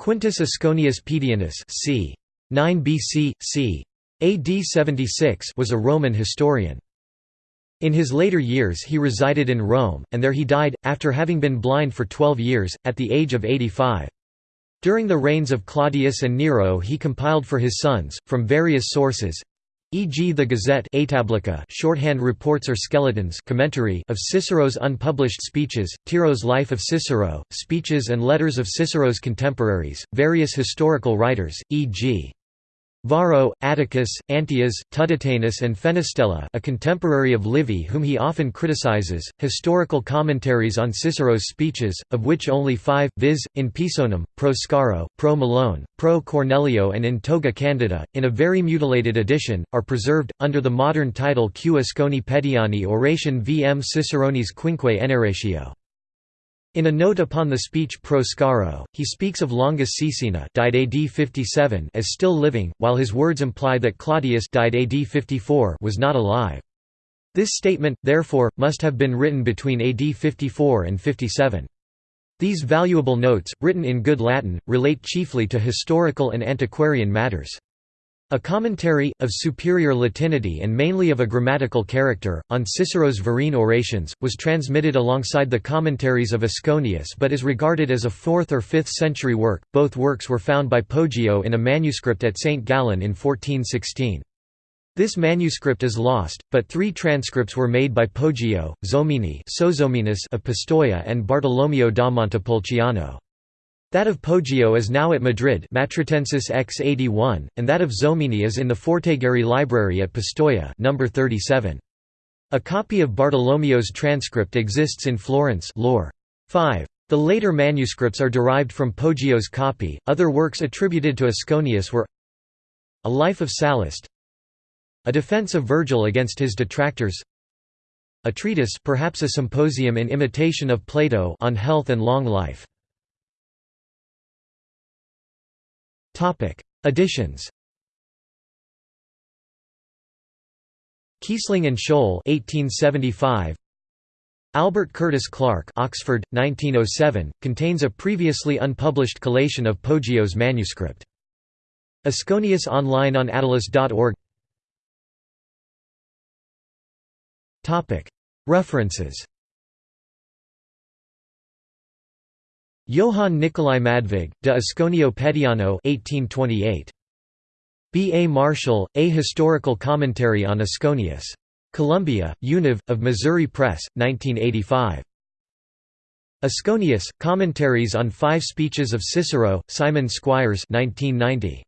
Quintus Asconius Pedianus c. 9 BC, c. AD 76 was a Roman historian. In his later years he resided in Rome, and there he died, after having been blind for twelve years, at the age of 85. During the reigns of Claudius and Nero he compiled for his sons, from various sources, e.g. the Gazette shorthand reports or skeletons commentary of Cicero's unpublished speeches, Tiro's Life of Cicero, speeches and letters of Cicero's contemporaries, various historical writers, e.g. Varro, Atticus, Antias, Tuditanus and Fenestella a contemporary of Livy whom he often criticizes, historical commentaries on Cicero's speeches, of which only five, viz., in Pisonum, pro Scauro, pro Milone, pro Cornelio and in Toga Candida, in a very mutilated edition, are preserved, under the modern title Q. Asconi Pediani Oration vm Ciceronis Quinque Enarratio. In a note upon the speech Pro Scauro, he speaks of Longus Caecina died AD 57 as still living, while his words imply that Claudius died AD 54 was not alive. This statement, therefore, must have been written between AD 54 and 57. These valuable notes, written in good Latin, relate chiefly to historical and antiquarian matters. A commentary, of superior Latinity and mainly of a grammatical character, on Cicero's Verrine orations, was transmitted alongside the commentaries of Asconius but is regarded as a 4th or 5th century work. Both works were found by Poggio in a manuscript at St. Gallen in 1416. This manuscript is lost, but three transcripts were made by Poggio, Zomini of Pistoia and Bartolomeo da Montepulciano. That of Poggio is now at Madrid Matritensis X81, and that of Zomini is in the Forteguerri Library at Pistoia number 37. A copy of Bartolomeo's transcript exists in Florence lore. 5. The later manuscripts are derived from Poggio's copy. Other works attributed to Asconius were A Life of Sallust, A Defense of Virgil against his detractors, a treatise perhaps a symposium in imitation of Plato on health and long life. Editions Kiesling and Scholl 1875 Albert Curtis Clark Oxford 1907 contains a previously unpublished collation of Poggio's manuscript. Asconius online on attalus.org Topic. References Johann Nicolai Madvig, De Asconio Pediano 1828. B. A. Marshall, A Historical Commentary on Asconius. Columbia, Univ, of Missouri Press, 1985. Asconius, Commentaries on Five Speeches of Cicero, Simon Squires 1990.